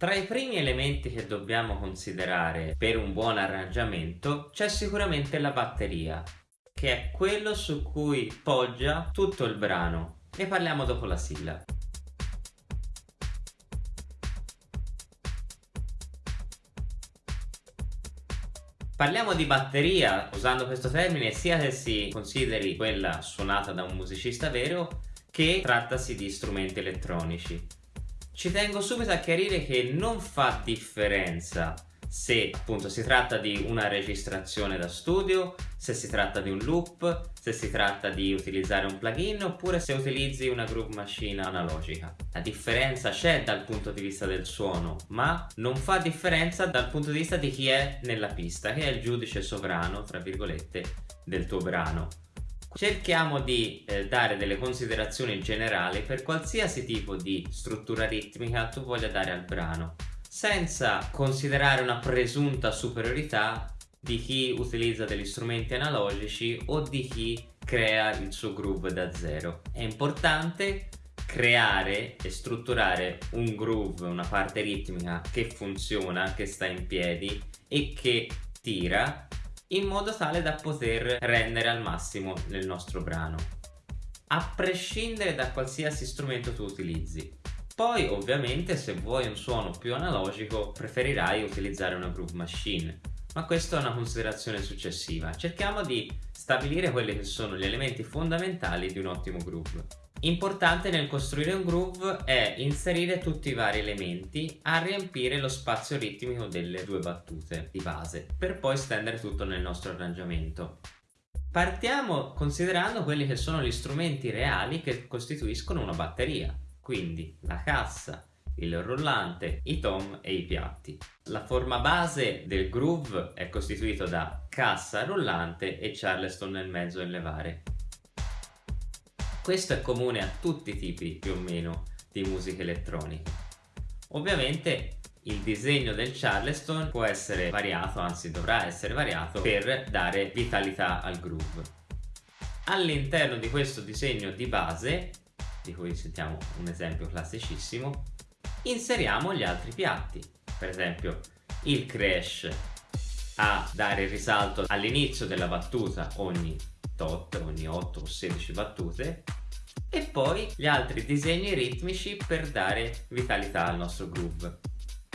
Tra i primi elementi che dobbiamo considerare per un buon arrangiamento c'è sicuramente la batteria, che è quello su cui poggia tutto il brano. Ne parliamo dopo la sigla. Parliamo di batteria, usando questo termine, sia che si consideri quella suonata da un musicista vero, che trattasi di strumenti elettronici. Ci tengo subito a chiarire che non fa differenza se appunto si tratta di una registrazione da studio, se si tratta di un loop, se si tratta di utilizzare un plugin oppure se utilizzi una groove machine analogica. La differenza c'è dal punto di vista del suono, ma non fa differenza dal punto di vista di chi è nella pista, che è il giudice sovrano, tra virgolette, del tuo brano. Cerchiamo di eh, dare delle considerazioni generali per qualsiasi tipo di struttura ritmica tu voglia dare al brano, senza considerare una presunta superiorità di chi utilizza degli strumenti analogici o di chi crea il suo groove da zero. È importante creare e strutturare un groove, una parte ritmica che funziona, che sta in piedi e che tira in modo tale da poter rendere al massimo nel nostro brano. A prescindere da qualsiasi strumento tu utilizzi. Poi ovviamente se vuoi un suono più analogico preferirai utilizzare una groove machine. Ma questa è una considerazione successiva. Cerchiamo di stabilire quelli che sono gli elementi fondamentali di un ottimo groove Importante nel costruire un groove è inserire tutti i vari elementi a riempire lo spazio ritmico delle due battute di base per poi stendere tutto nel nostro arrangiamento. Partiamo considerando quelli che sono gli strumenti reali che costituiscono una batteria, quindi la cassa, il rullante, i tom e i piatti. La forma base del groove è costituito da cassa, rullante e charleston nel mezzo in levare. Questo è comune a tutti i tipi più o meno di musica elettronica. Ovviamente il disegno del Charleston può essere variato, anzi dovrà essere variato per dare vitalità al groove. All'interno di questo disegno di base, di cui sentiamo un esempio classicissimo, inseriamo gli altri piatti. Per esempio il crash a dare risalto all'inizio della battuta ogni tot ogni 8 o 16 battute e poi gli altri disegni ritmici per dare vitalità al nostro groove.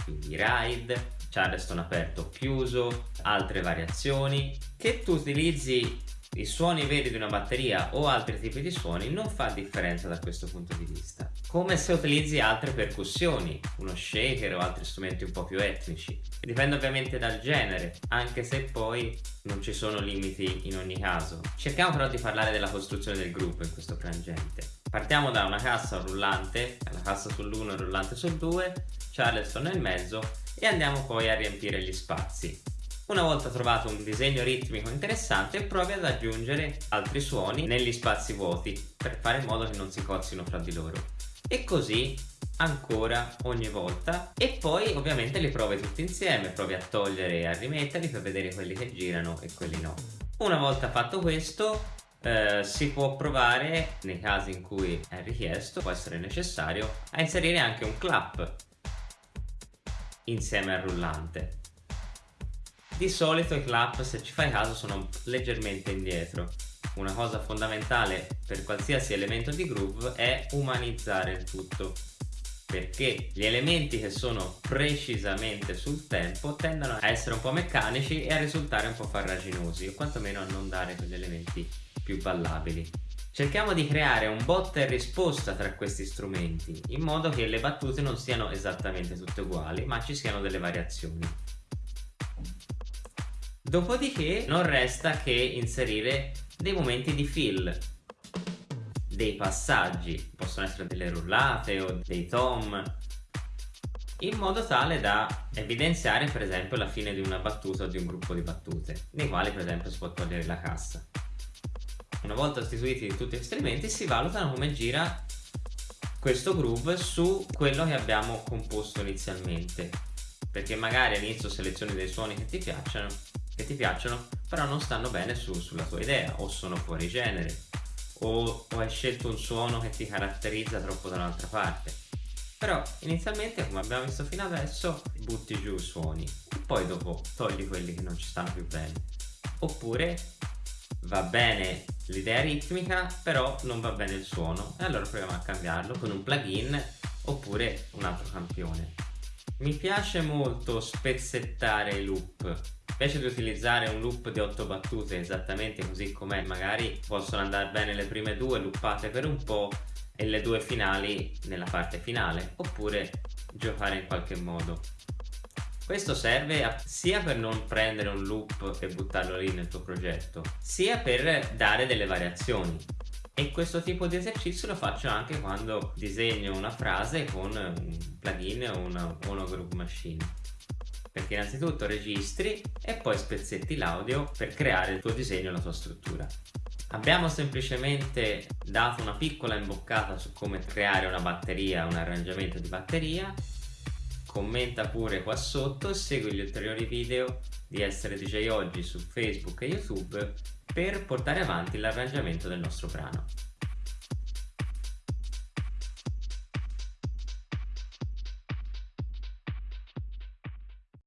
Quindi ride, charleston aperto o chiuso, altre variazioni che tu utilizzi i suoni veri di una batteria o altri tipi di suoni non fa differenza da questo punto di vista come se utilizzi altre percussioni uno shaker o altri strumenti un po' più etnici. Dipende ovviamente dal genere anche se poi non ci sono limiti in ogni caso. Cerchiamo però di parlare della costruzione del gruppo in questo frangente. Partiamo da una cassa rullante la cassa sull'1 e rullante sul 2 charleston nel mezzo e andiamo poi a riempire gli spazi una volta trovato un disegno ritmico interessante provi ad aggiungere altri suoni negli spazi vuoti per fare in modo che non si cozzino fra di loro. E così ancora ogni volta. E poi ovviamente li provi tutti insieme. Provi a togliere e a rimetterli per vedere quelli che girano e quelli no. Una volta fatto questo eh, si può provare nei casi in cui è richiesto può essere necessario a inserire anche un clap insieme al rullante di solito i clap, se ci fai caso, sono leggermente indietro. Una cosa fondamentale per qualsiasi elemento di groove è umanizzare il tutto perché gli elementi che sono precisamente sul tempo tendono a essere un po' meccanici e a risultare un po' farraginosi o quantomeno a non dare quegli elementi più ballabili. Cerchiamo di creare un botta e risposta tra questi strumenti in modo che le battute non siano esattamente tutte uguali ma ci siano delle variazioni. Dopodiché non resta che inserire dei momenti di fill, dei passaggi, possono essere delle rullate o dei tom, in modo tale da evidenziare per esempio la fine di una battuta o di un gruppo di battute, nei quali per esempio si può togliere la cassa. Una volta istituiti tutti questi elementi si valutano come gira questo groove su quello che abbiamo composto inizialmente. Perché magari all'inizio selezioni dei suoni che ti piacciono ti piacciono però non stanno bene su, sulla tua idea o sono fuori genere o, o hai scelto un suono che ti caratterizza troppo da un'altra parte. Però inizialmente come abbiamo visto fino adesso butti giù i suoni e poi dopo togli quelli che non ci stanno più bene. Oppure va bene l'idea ritmica però non va bene il suono e allora proviamo a cambiarlo con un plugin oppure un altro campione. Mi piace molto spezzettare i loop invece di utilizzare un loop di 8 battute esattamente così com'è magari possono andare bene le prime due loopate per un po' e le due finali nella parte finale oppure giocare in qualche modo. Questo serve sia per non prendere un loop e buttarlo lì nel tuo progetto sia per dare delle variazioni. E questo tipo di esercizio lo faccio anche quando disegno una frase con un plugin o una monogroup machine perché innanzitutto registri e poi spezzetti l'audio per creare il tuo disegno e la tua struttura Abbiamo semplicemente dato una piccola imboccata su come creare una batteria, un arrangiamento di batteria. Commenta pure qua sotto e segui gli ulteriori video di Essere DJ Oggi su Facebook e YouTube per portare avanti l'arrangiamento del nostro brano.